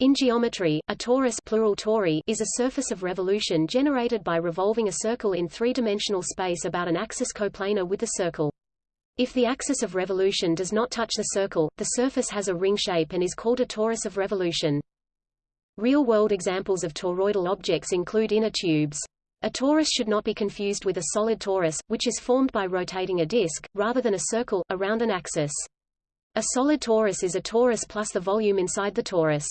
In geometry, a torus plural tori is a surface of revolution generated by revolving a circle in three-dimensional space about an axis coplanar with the circle. If the axis of revolution does not touch the circle, the surface has a ring shape and is called a torus of revolution. Real-world examples of toroidal objects include inner tubes. A torus should not be confused with a solid torus, which is formed by rotating a disk, rather than a circle, around an axis. A solid torus is a torus plus the volume inside the torus.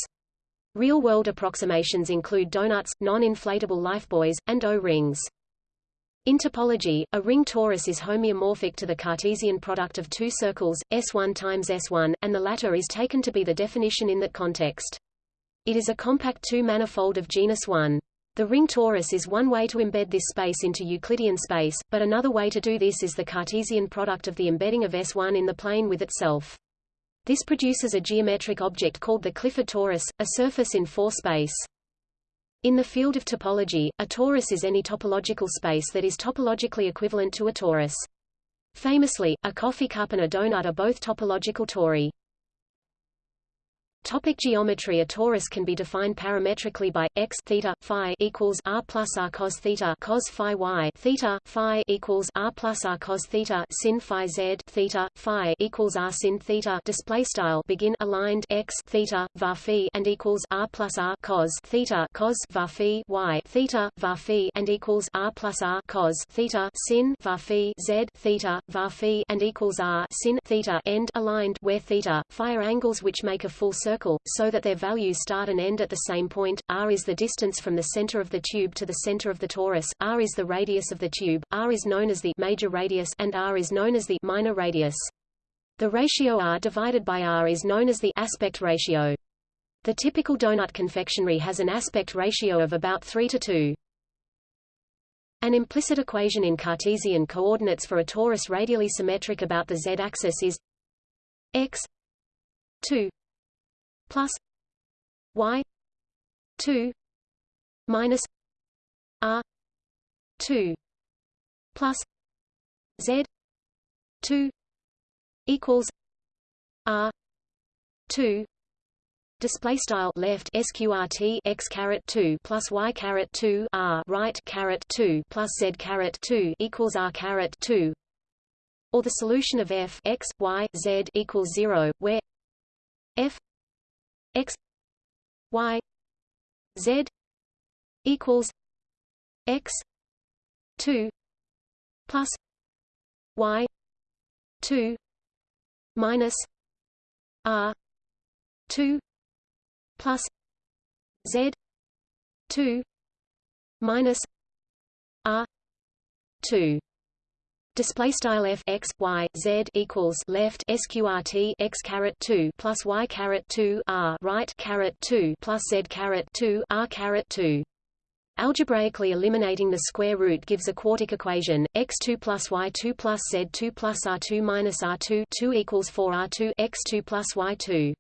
Real-world approximations include donuts, non-inflatable lifebuoys, and O-rings. In topology, a ring torus is homeomorphic to the Cartesian product of two circles, S1 times S1, and the latter is taken to be the definition in that context. It is a compact two-manifold of genus 1. The ring torus is one way to embed this space into Euclidean space, but another way to do this is the Cartesian product of the embedding of S1 in the plane with itself. This produces a geometric object called the Clifford torus, a surface in 4 space. In the field of topology, a torus is any topological space that is topologically equivalent to a torus. Famously, a coffee cup and a donut are both topological tori. Topic geometry A torus can be defined parametrically by x theta phi equals r plus r cos theta cos phi y theta phi equals r plus r cos theta sin phi z theta phi equals r sin theta display style begin aligned x theta var phi and equals r plus r cos theta cos var phi y theta var phi and equals r plus r cos theta sin var phi z theta var phi and equals r sin theta end aligned where theta phi angles which make a full circle circle, so that their values start and end at the same point. r is the distance from the center of the tube to the center of the torus, r is the radius of the tube, r is known as the major radius and r is known as the minor radius. The ratio r divided by r is known as the aspect ratio. The typical donut confectionery has an aspect ratio of about 3 to 2. An implicit equation in Cartesian coordinates for a torus radially symmetric about the z-axis is x 2 plus y 2 minus r 2 plus z 2 equals r 2 Display style left sqrt x caret two plus y caret two r right caret two plus z caret two equals r caret two, or the solution of f x y z equals zero, where f x y z equals x 2 plus y 2 minus r 2 plus z 2 minus r 2 display style f x y z equals left sqrt x caret 2 plus y caret 2 r right caret 2 plus z caret 2 r caret 2 Algebraically eliminating the square root gives a quartic equation, x2 plus y2 plus z2 plus r2 minus r2 2 equals 4 r2 x2 plus y2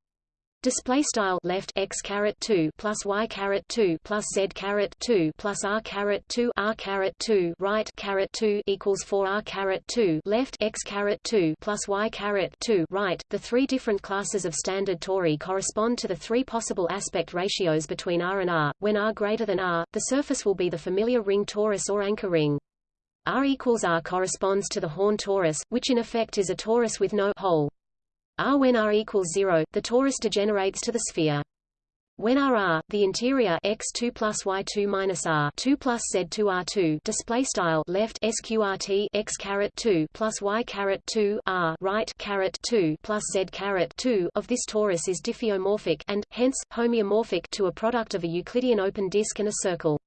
display style left x caret 2 plus y caret 2 plus z caret 2 plus r caret 2 r caret 2 right caret 2 equals 4 r caret 2 left x caret 2 plus y caret 2 right. The three different classes of standard tori correspond to the three possible aspect ratios between r and r. When r greater than r the surface will be the familiar ring torus or anchor ring. R equals r corresponds to the horn torus which in effect is a torus with no hole R when R equals 0, the torus degenerates to the sphere. When R R, the interior x2 plus y2 minus R 2 plus z2 R2 display style left sqrt x caret 2 plus y caret 2 R right caret 2 plus z caret 2 of this torus is diffeomorphic and hence homeomorphic to a product of a Euclidean open disk and a circle.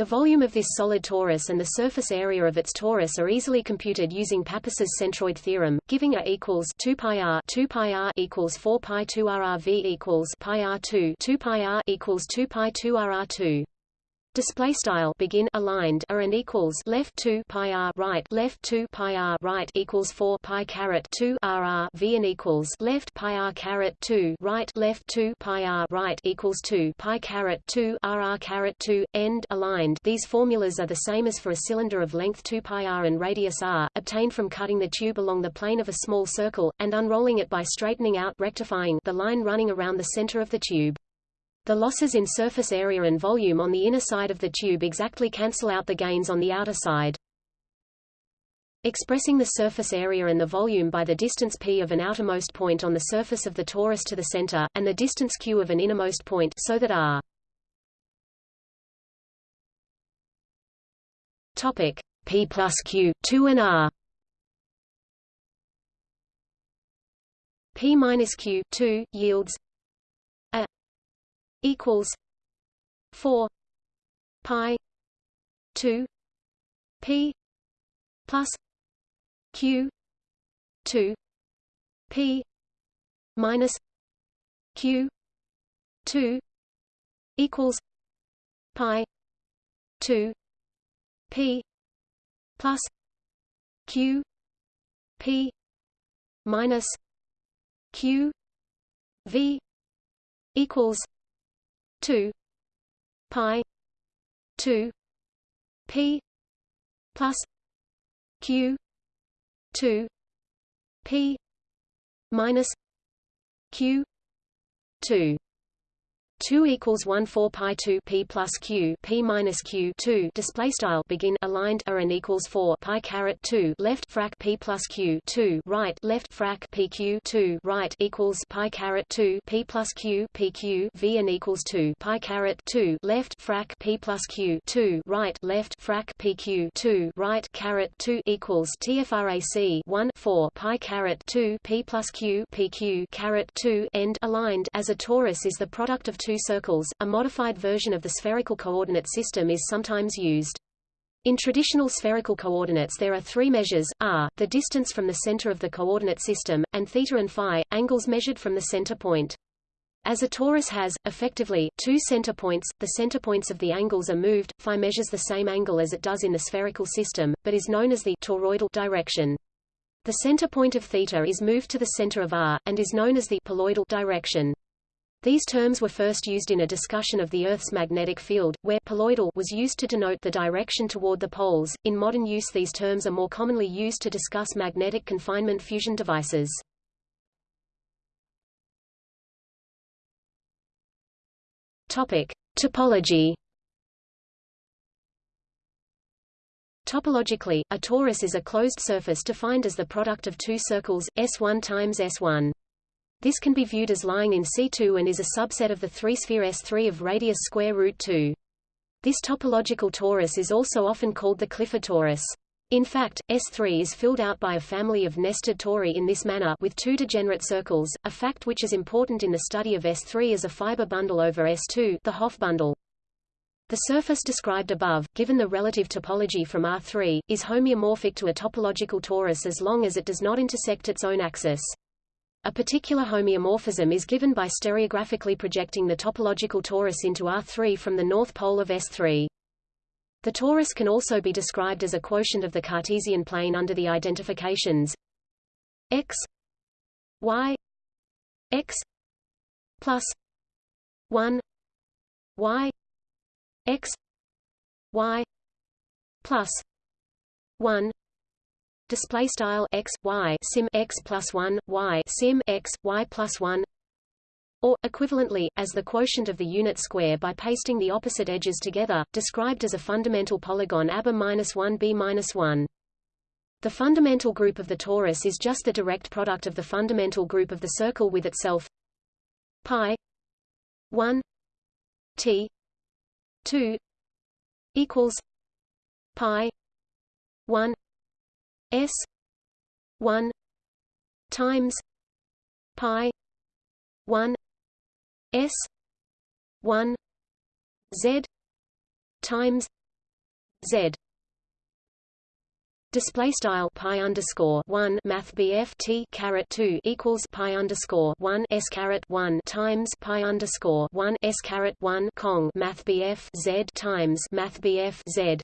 The volume of this solid torus and the surface area of its torus are easily computed using Pappus's centroid theorem, giving A equals 2 pi r 2 pi r equals 4 pi 2 r r v equals pi r 2 2 pi r equals 2 pi 2 r r 2. Display style begin aligned are and equals left 2 pi r right left 2 pi r right equals 4 pi caret 2 r r v and equals left pi r caret 2 right left 2 pi r right equals 2 pi caret 2 r r caret 2 end aligned. These formulas are the same as for a cylinder of length 2 pi r and radius r, obtained from cutting the tube along the plane of a small circle and unrolling it by straightening out rectifying the line running around the center of the tube. The losses in surface area and volume on the inner side of the tube exactly cancel out the gains on the outer side. Expressing the surface area and the volume by the distance p of an outermost point on the surface of the torus to the center, and the distance q of an innermost point so that r. P plus q 2 and r. P minus q 2 yields equals 4 pi 2 p plus q 2 p minus q 2 equals pi 2 p plus q p minus q v equals 2 pi 2 p plus q 2 p minus q 2 2 equals 1 4 pi 2 p plus q p minus q 2 display style begin aligned are and equals 4 pi caret 2 left frac p plus q 2 right left frac pq 2 right equals pi caret 2 p plus q pq v and equals 2 pi caret 2 left frac p plus q 2 right left frac pq 2 right caret 2 equals tfrac 1 4 pi caret 2 p plus q pq caret 2 end aligned. As a torus is the product of two two circles, a modified version of the spherical coordinate system is sometimes used. In traditional spherical coordinates there are three measures, r, the distance from the center of the coordinate system, and theta and phi, angles measured from the center point. As a torus has, effectively, two center points, the center points of the angles are moved, phi measures the same angle as it does in the spherical system, but is known as the toroidal direction. The center point of theta is moved to the center of r, and is known as the poloidal direction. These terms were first used in a discussion of the Earth's magnetic field, where poloidal was used to denote the direction toward the poles. In modern use these terms are more commonly used to discuss magnetic confinement fusion devices. Topic: Topology. Topologically, a torus is a closed surface defined as the product of two circles, S1 times S1. This can be viewed as lying in C2 and is a subset of the three-sphere S3 of radius square root 2. This topological torus is also often called the Clifford torus. In fact, S3 is filled out by a family of nested tori in this manner with two degenerate circles, a fact which is important in the study of S3 as a fiber bundle over S2 the Hopf bundle. The surface described above, given the relative topology from R3, is homeomorphic to a topological torus as long as it does not intersect its own axis. A particular homeomorphism is given by stereographically projecting the topological torus into R3 from the north pole of S3. The torus can also be described as a quotient of the Cartesian plane under the identifications x y x plus 1 y x y plus 1 display style x y sim x plus 1 y sim x y plus 1 or, equivalently, as the quotient of the unit square by pasting the opposite edges together, described as a fundamental polygon ABA minus 1 B minus 1. The fundamental group of the torus is just the direct product of the fundamental group of the circle with itself pi 1 t 2 equals pi 1 S one times pi one S one Z times Z. Display style pi underscore one Math BF T caret two equals pi underscore one S caret one times pi underscore one S caret one Cong Math BF Z times Math BF Z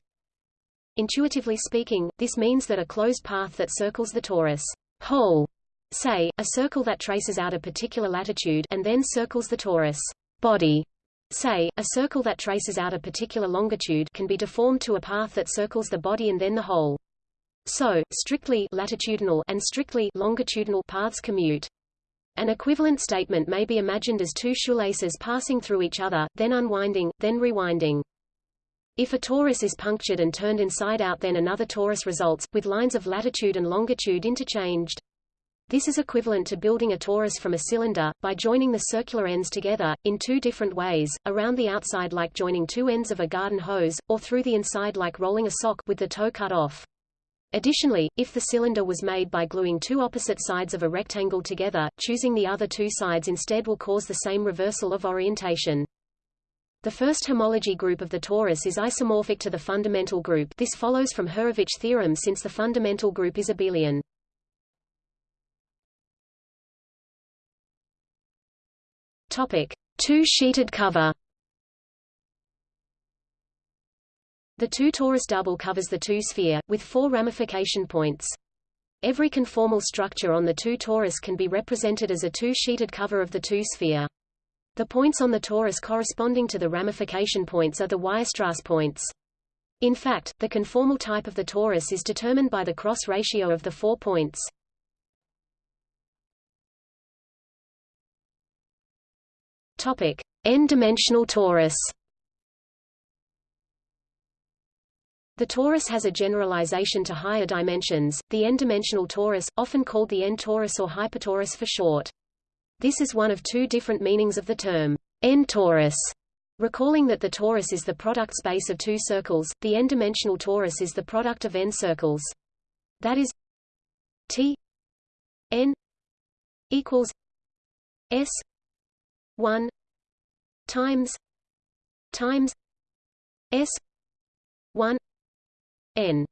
Intuitively speaking, this means that a closed path that circles the torus hole, say, a circle that traces out a particular latitude and then circles the torus body, say, a circle that traces out a particular longitude can be deformed to a path that circles the body and then the hole. So, strictly latitudinal and strictly longitudinal paths commute. An equivalent statement may be imagined as two shoelaces passing through each other, then unwinding, then rewinding. If a torus is punctured and turned inside out then another torus results, with lines of latitude and longitude interchanged. This is equivalent to building a torus from a cylinder, by joining the circular ends together, in two different ways, around the outside like joining two ends of a garden hose, or through the inside like rolling a sock with the toe cut off. Additionally, if the cylinder was made by gluing two opposite sides of a rectangle together, choosing the other two sides instead will cause the same reversal of orientation. The first homology group of the torus is isomorphic to the fundamental group this follows from Hurewicz theorem since the fundamental group is abelian. Two-sheeted cover The two-torus double covers the two-sphere, with four ramification points. Every conformal structure on the two-torus can be represented as a two-sheeted cover of the two-sphere. The points on the torus corresponding to the ramification points are the Weierstrass points. In fact, the conformal type of the torus is determined by the cross ratio of the four points. Topic: N-dimensional torus. The torus has a generalization to higher dimensions, the n-dimensional torus, often called the n-torus or hypertorus for short. This is one of two different meanings of the term n-torus. Recalling that the torus is the product space of two circles, the n-dimensional torus is the product of n circles. That is T n equals S one times times S one n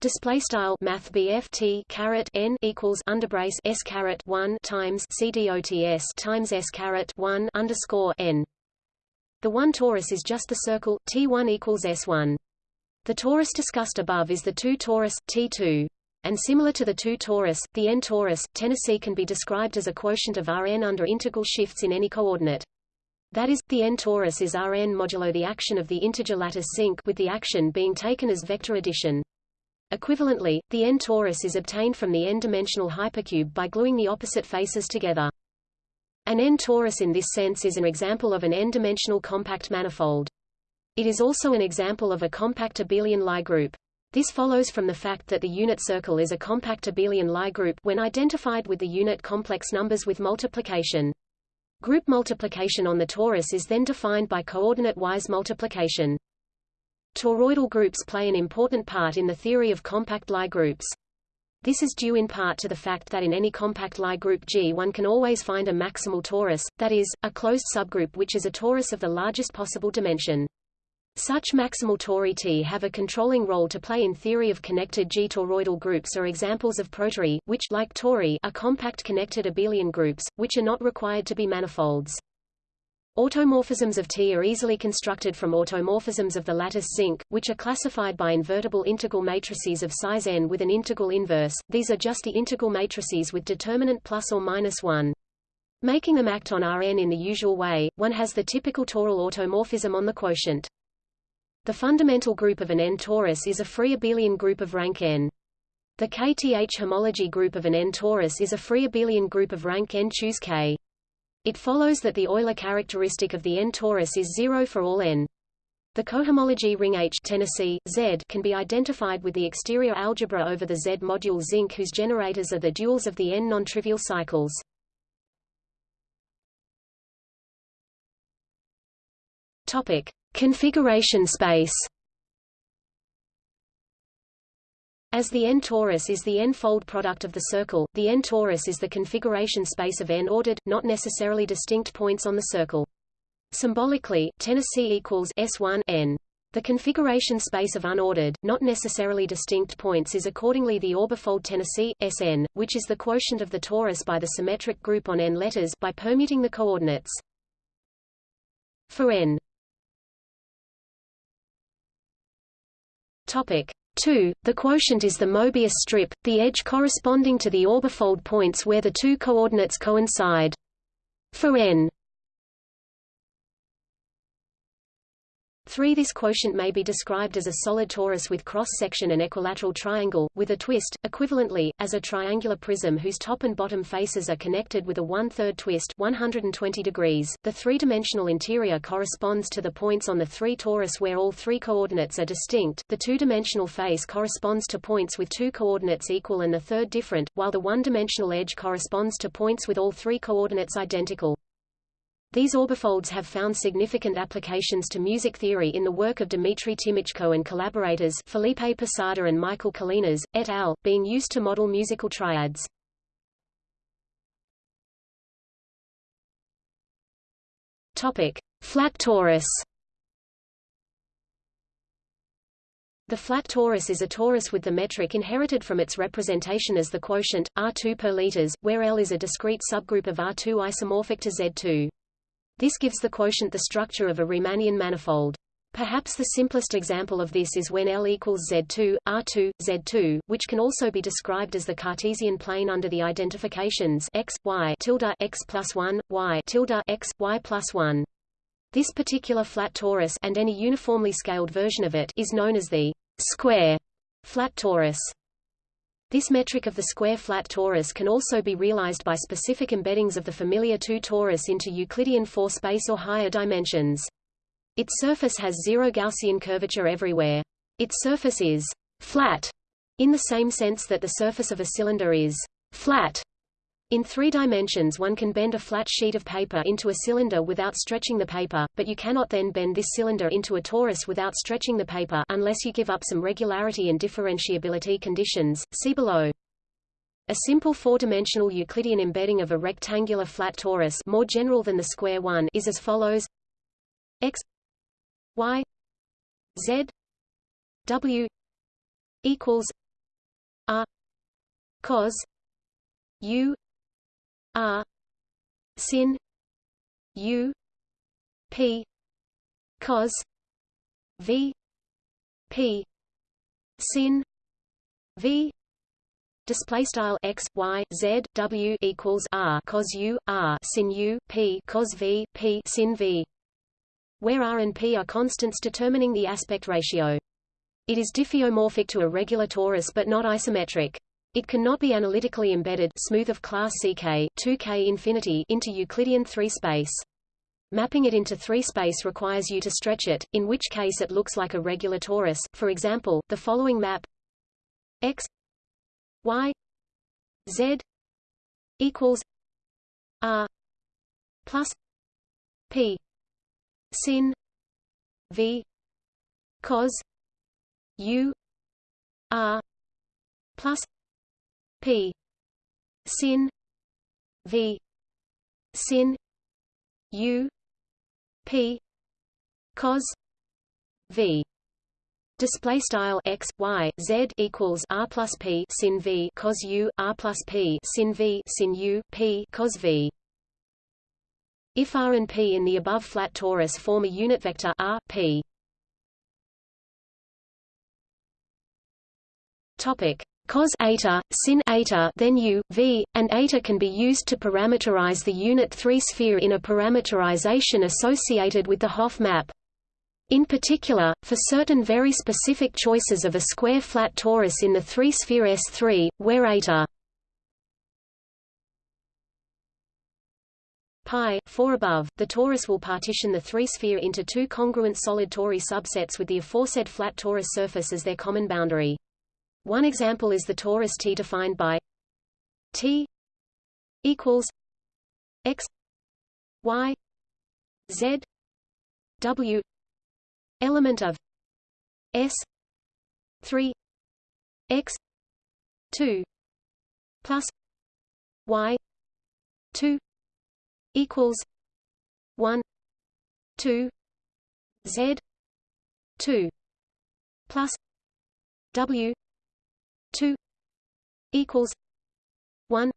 display style math BF caret n equals underbrace s caret 1 times cdots times s caret 1 underscore n. The one torus is just the circle t1 equals s1 the torus discussed above is the two torus t2 and similar to the two torus the n torus Tennessee can be described as a quotient of Rn under integral shifts in any coordinate. That is, the n-torus is Rn modulo the action of the integer lattice zinc with the action being taken as vector addition. Equivalently, the n-torus is obtained from the n-dimensional hypercube by gluing the opposite faces together. An n-torus in this sense is an example of an n-dimensional compact manifold. It is also an example of a compact abelian Lie group. This follows from the fact that the unit circle is a compact abelian Lie group when identified with the unit complex numbers with multiplication. Group multiplication on the torus is then defined by coordinate-wise multiplication. Toroidal groups play an important part in the theory of compact Lie groups. This is due in part to the fact that in any compact Lie group G one can always find a maximal torus, that is, a closed subgroup which is a torus of the largest possible dimension. Such maximal tori T have a controlling role to play in theory of connected G-toroidal groups are examples of protori, which like tori are compact connected abelian groups, which are not required to be manifolds. Automorphisms of T are easily constructed from automorphisms of the lattice zinc, which are classified by invertible integral matrices of size n with an integral inverse. These are just the integral matrices with determinant plus or minus 1. Making them act on Rn in the usual way, one has the typical toral automorphism on the quotient. The fundamental group of an n-torus is a free abelian group of rank n. The kth homology group of an n-torus is a free abelian group of rank n choose k. It follows that the Euler characteristic of the n-torus is zero for all n. The cohomology ring H Tennessee, Z can be identified with the exterior algebra over the Z module zinc whose generators are the duals of the n non-trivial cycles. Topic: Configuration space As the n-torus is the n-fold product of the circle, the n-torus is the configuration space of n-ordered, not necessarily distinct points on the circle. Symbolically, Tennessee equals S1 n. The configuration space of unordered, not necessarily distinct points is accordingly the orbifold Tennessee, Sn, which is the quotient of the torus by the symmetric group on n letters by permuting the coordinates. For n Topic 2. The quotient is the Mobius strip, the edge corresponding to the orbifold points where the two coordinates coincide. For n 3 This quotient may be described as a solid torus with cross-section and equilateral triangle, with a twist, equivalently, as a triangular prism whose top and bottom faces are connected with a one-third twist 120 degrees. The three-dimensional interior corresponds to the points on the three torus where all three coordinates are distinct, the two-dimensional face corresponds to points with two coordinates equal and the third different, while the one-dimensional edge corresponds to points with all three coordinates identical. These orbifolds have found significant applications to music theory in the work of Dmitry Tymoczko and collaborators Felipe Posada and Michael Colinas, et al., being used to model musical triads. Topic: Flat torus. The flat torus is a torus with the metric inherited from its representation as the quotient, R2 per liters, where L is a discrete subgroup of R2 isomorphic to Z2. This gives the quotient the structure of a Riemannian manifold. Perhaps the simplest example of this is when L equals Z2, R2, Z2, which can also be described as the Cartesian plane under the identifications x, y tilde x plus 1, y tilde x, y plus 1. This particular flat torus and any uniformly scaled version of it is known as the square flat torus. This metric of the square flat torus can also be realized by specific embeddings of the familiar 2 torus into Euclidean 4 space or higher dimensions. Its surface has zero Gaussian curvature everywhere. Its surface is flat in the same sense that the surface of a cylinder is flat in three dimensions one can bend a flat sheet of paper into a cylinder without stretching the paper, but you cannot then bend this cylinder into a torus without stretching the paper unless you give up some regularity and differentiability conditions, see below. A simple four-dimensional Euclidean embedding of a rectangular flat torus more general than the square one is as follows x y z w equals r cos u R sin U P cos V P sin V display style x y z w equals r cos u r sin u p cos v p sin v. Where r and p are constants determining the aspect ratio. It is diffeomorphic to a regular torus but not isometric it cannot be analytically embedded smooth of class CK 2K infinity into Euclidean 3 space. Mapping it into 3 space requires you to stretch it, in which case it looks like a regular torus. For example, the following map x y z equals r plus p sin v cos u r plus P. Sin. V. Sin. U. P. Cos. V. Display style x y z equals r plus p sin v cos u r plus p sin v sin u p cos v. If r and p in the above flat torus form a unit vector r p. Topic cos eta, sin eta, then u, v, and eta can be used to parameterize the unit 3 sphere in a parameterization associated with the Hopf map. In particular, for certain very specific choices of a square flat torus in the 3-sphere S3, where eta pi 4 above, the torus will partition the 3-sphere into two congruent solid tori subsets with the aforesaid flat torus surface as their common boundary. One example is the torus T defined by T equals x y z w element of s 3 x 2 plus y 2 equals 1 2 z 2 plus w 2 equals 1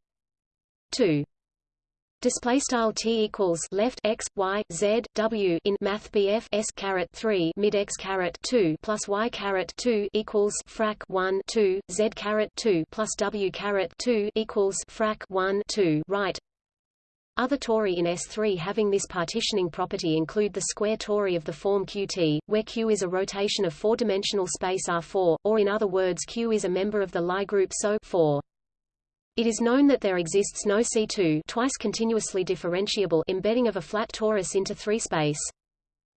2 Display style t equals left x y z w in math BF s caret 3 mid x caret 2 plus y caret 2 equals frac 1 2 z caret 2 plus w caret 2 equals frac 1 2 right Other tori in S3 having this partitioning property include the square tori of the form Qt, where Q is a rotation of four-dimensional space R4, or in other words Q is a member of the Lie group SO 4. It is known that there exists no C2 twice continuously differentiable embedding of a flat torus into 3 space.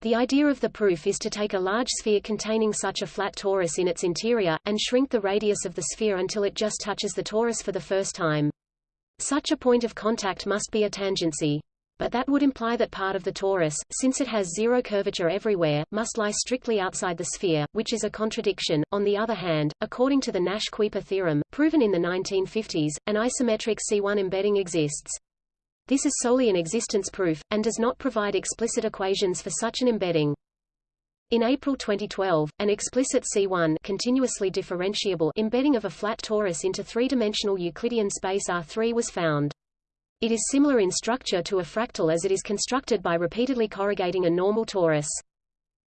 The idea of the proof is to take a large sphere containing such a flat torus in its interior, and shrink the radius of the sphere until it just touches the torus for the first time. Such a point of contact must be a tangency. But that would imply that part of the torus, since it has zero curvature everywhere, must lie strictly outside the sphere, which is a contradiction. On the other hand, according to the Nash-Kuiper theorem, proven in the 1950s, an isometric C1 embedding exists. This is solely an existence proof, and does not provide explicit equations for such an embedding. In April 2012, an explicit C1 continuously differentiable embedding of a flat torus into three-dimensional Euclidean space R3 was found. It is similar in structure to a fractal as it is constructed by repeatedly corrugating a normal torus.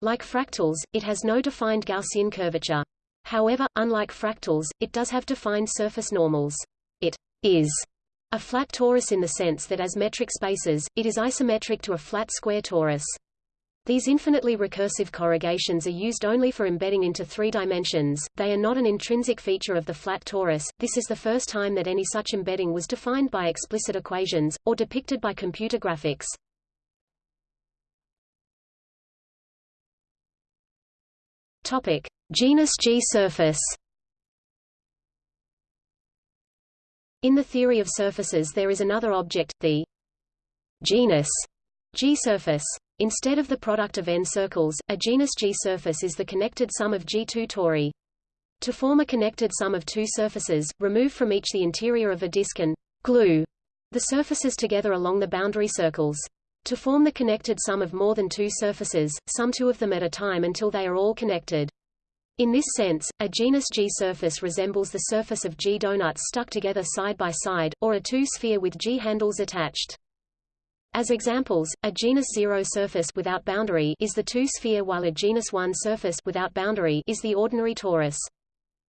Like fractals, it has no defined Gaussian curvature. However, unlike fractals, it does have defined surface normals. It is a flat torus in the sense that as metric spaces, it is isometric to a flat square torus. These infinitely recursive corrugations are used only for embedding into three dimensions, they are not an intrinsic feature of the flat torus. This is the first time that any such embedding was defined by explicit equations, or depicted by computer graphics. Topic. Genus G surface In the theory of surfaces there is another object, the genus G surface. Instead of the product of n circles, a genus G surface is the connected sum of G2 tori. To form a connected sum of two surfaces, remove from each the interior of a disk and glue the surfaces together along the boundary circles. To form the connected sum of more than two surfaces, sum two of them at a time until they are all connected. In this sense, a genus G surface resembles the surface of G donuts stuck together side by side, or a two-sphere with G handles attached. As examples, a genus 0 surface without boundary is the two-sphere while a genus 1 surface without boundary is the ordinary torus.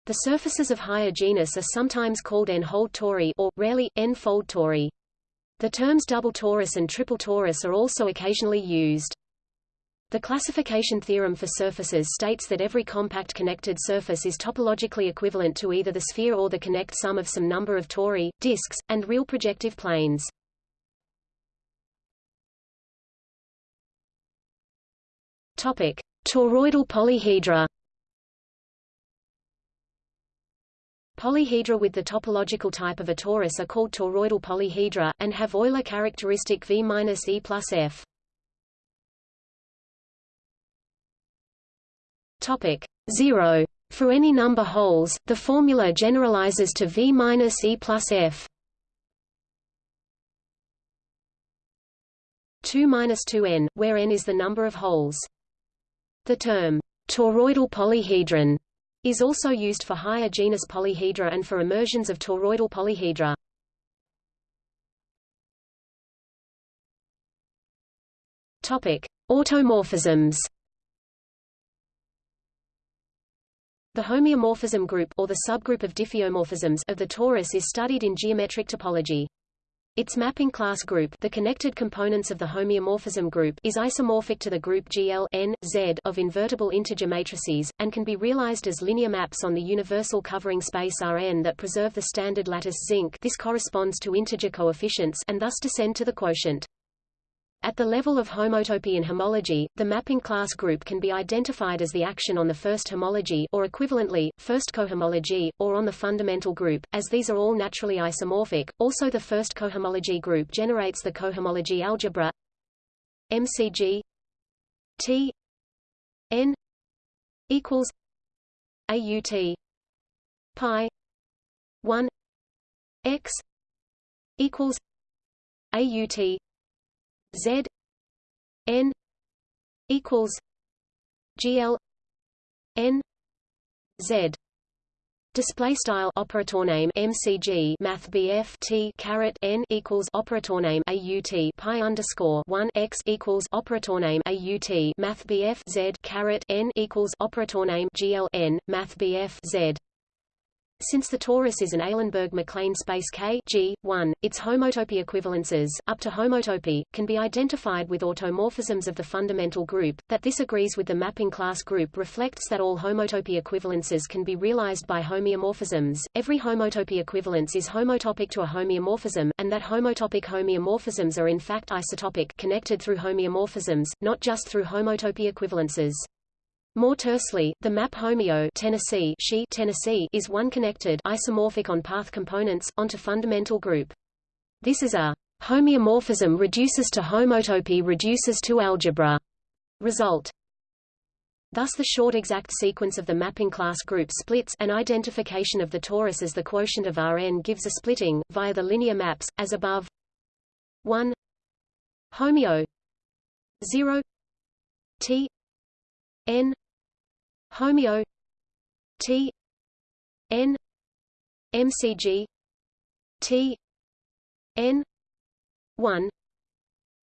The surfaces of higher genus are sometimes called n-holed tori or, rarely, n-fold tori. The terms double torus and triple torus are also occasionally used. The classification theorem for surfaces states that every compact connected surface is topologically equivalent to either the sphere or the connect sum of some number of tori, disks, and real projective planes. Topic: Toroidal polyhedra. Polyhedra with the topological type of a torus are called toroidal polyhedra, and have Euler characteristic V minus E plus F. Topic 0. For any number holes, the formula generalizes to V minus E plus F. 2 minus 2n, where n is the number of holes. The term toroidal polyhedron is also used for higher genus polyhedra and for immersions of toroidal polyhedra. Topic: Automorphisms. The homeomorphism group or the subgroup of diffeomorphisms of the torus is studied in geometric topology. Its mapping class group the connected components of the homeomorphism group is isomorphic to the group GL N, Z of invertible integer matrices, and can be realized as linear maps on the universal covering space Rn that preserve the standard lattice zinc this corresponds to integer coefficients and thus descend to the quotient. At the level of homotopy and homology, the mapping class group can be identified as the action on the first homology or equivalently, first cohomology, or on the fundamental group, as these are all naturally isomorphic. Also the first cohomology group generates the cohomology algebra MCG T N equals AUT pi 1 X equals AUT Z N equals GL N Z. Display style operator name MCG Math BF T caret N equals operator name AUT pi underscore one X equals operator name AUT Math BF Z caret N equals operator name GL N Math BF Z Since the torus is an Eilenberg-MacLane space K G, 1, its homotopy equivalences up to homotopy, can be identified with automorphisms of the fundamental group. That this agrees with the mapping class group reflects that all homotopy equivalences can be realized by homeomorphisms. Every homotopy equivalence is homotopic to a homeomorphism, and that homotopic homeomorphisms are in fact isotopic connected through homeomorphisms, not just through homotopy equivalences. More tersely, the map homeo Tennessee, she Tennessee is one connected isomorphic on path components onto fundamental group. This is a homeomorphism reduces to homotopy reduces to algebra. Result. Thus the short exact sequence of the mapping class group splits and identification of the torus as the quotient of Rn gives a splitting, via the linear maps, as above. 1 homeo. 0 t. N homeo. T. N. MCG T. N. one.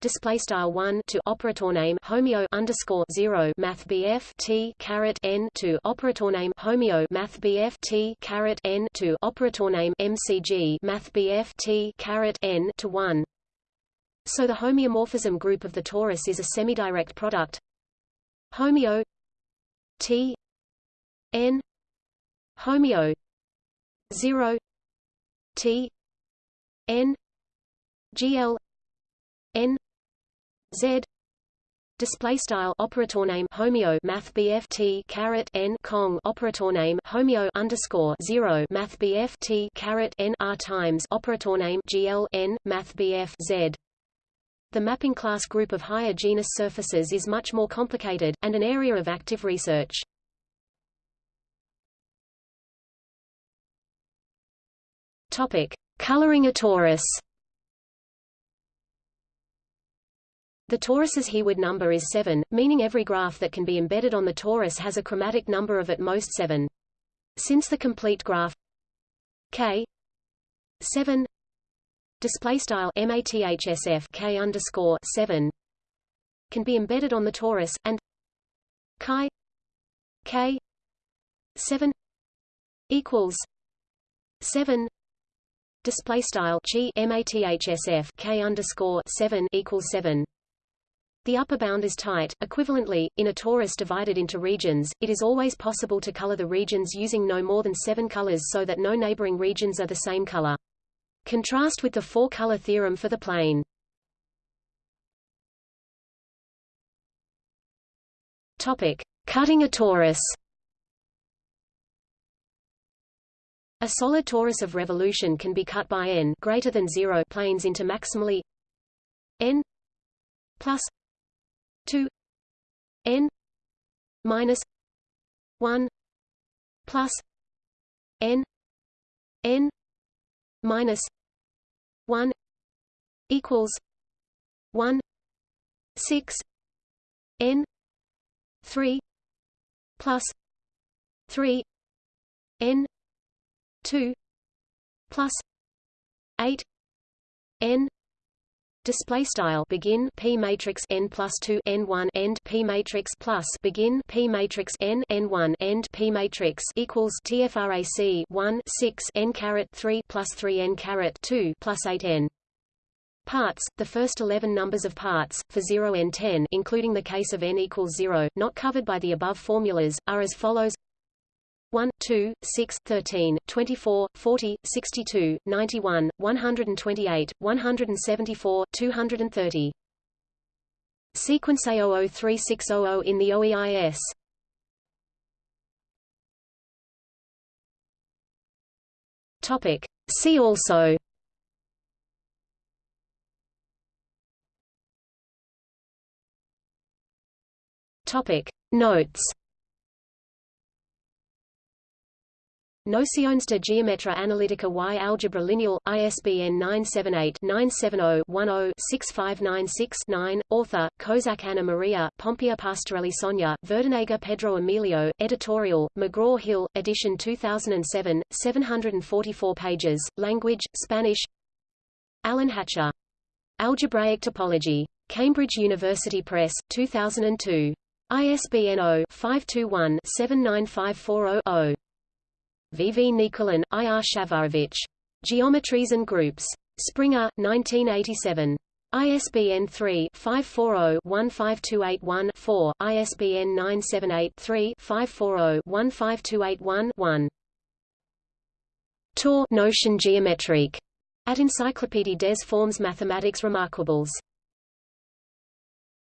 Display style 1 to operator name homeo underscore 0 math bf t caret n to operator name homeo math bf t caret n to operator name mcg math bf t caret n to 1 so the homeomorphism group of the torus is a semidirect product. Homeo t n homeo 0 t n gl n z display style operator name homeo math bft caret n cong operator name homeo underscore 0 math bft caret n r times operator name gl n math bf z the mapping class group of higher genus surfaces is much more complicated, and an area of active research. Topic: Coloring a torus. The torus's Heawood number is 7, meaning every graph that can be embedded on the torus has a chromatic number of at most 7. Since the complete graph K 7 display style mathsf K underscore 7 can be embedded on the torus and chi K 7 equals 7 display style chi mathsf k underscore 7 equals 7 the upper bound is tight. Equivalently, in a torus divided into regions, it is always possible to color the regions using no more than seven colors so that no neighboring regions are the same color. Contrast with the four-color theorem for the plane. Topic: Cutting a torus. A solid torus of revolution can be cut by n greater than 0 planes into maximally n plus 2 n minus 1 plus n n minus 1 equals 1 6 n 3 plus 3 n 2 plus 8 n Display style begin p matrix n plus two n one end p matrix plus begin p matrix n n one end p matrix equals tfrac one six n caret three plus three n caret two plus eight n. Parts the first eleven numbers of parts for zero n ten, including the case of n equals zero, not covered by the above formulas, are as follows. 1, 2, 6, 13, 24, 40, 62, 91, 128, 174, 230. Sequence A003600 in the OEIS. Topic. See also Topic. Notes Nociones de Geometría Analítica y Álgebra Lineal, ISBN 978-970-10-6596-9, author, Kozak Anna Maria, Pompeya Pastorelli Sonia, Verdenegger Pedro Emilio, editorial, McGraw-Hill, edition 2007, 744 pages, language, Spanish Allen Hatcher. Algebraic Topology. Cambridge University Press, 2002. ISBN 0-521-79540-0. V. V. Nikulin, I. R. Shafarevich. Geometries and Groups. Springer, 1987. ISBN 3-540-15281-4, ISBN 978-3-540-15281-1. Tor Notion géométrique at Encyclopédie des formes mathématiques remarquables.